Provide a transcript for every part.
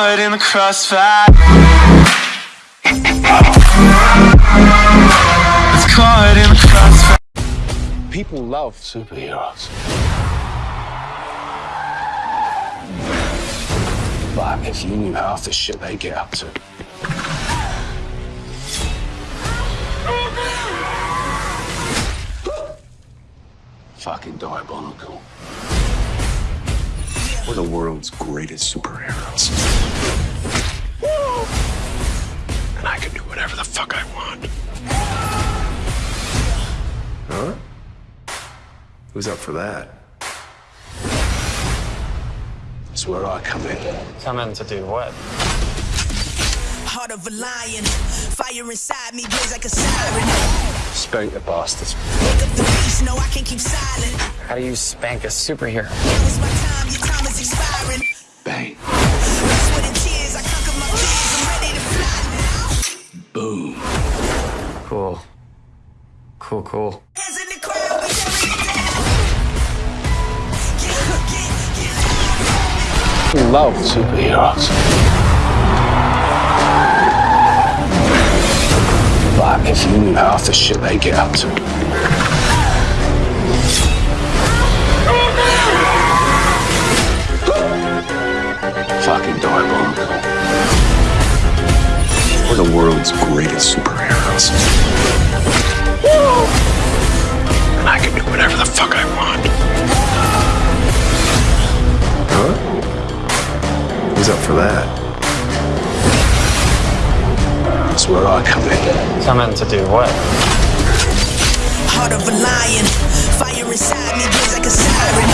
caught in the crossfire. It's caught in the crossfire. People love superheroes. But if you knew half the shit they get up to. Fucking diabolical. We're the world's greatest superheroes. The fuck I want. Huh? Who's up for that? That's where I come in. Come in to do what? Heart of a lion, fire inside me blaze like a siren. Spank the bastards. Wake up the beast, no I can't keep silent. How do you spank a superhero? Now get, get, Love superheroes. But if you knew half the shit they get up to. Fucking diabolical. We're the world's greatest superheroes. The fuck I want. Huh? Who's up for that? That's where I come in. Come in to do what? Heart of a lion, fire inside me blaze like a siren.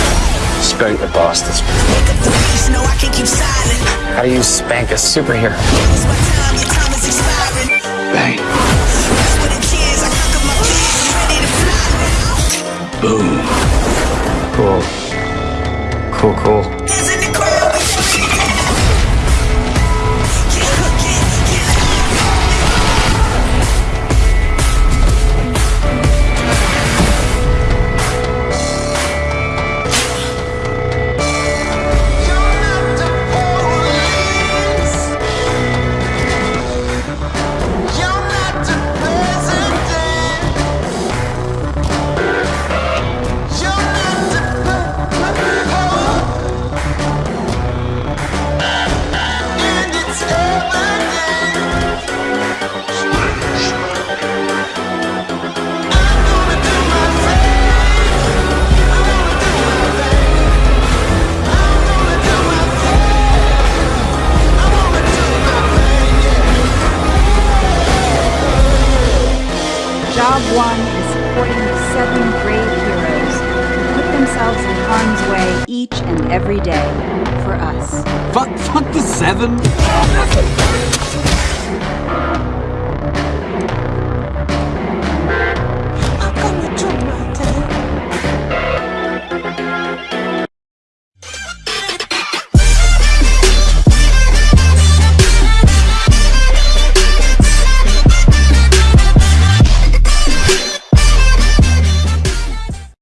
Spank the bastards. Wake up the beast, no I can't keep silent. How do you spank a superhero? Boom. Cool. Cool, cool. Job one is supporting seven brave heroes who put themselves in harm's way each and every day for us. Fuck, fuck the seven.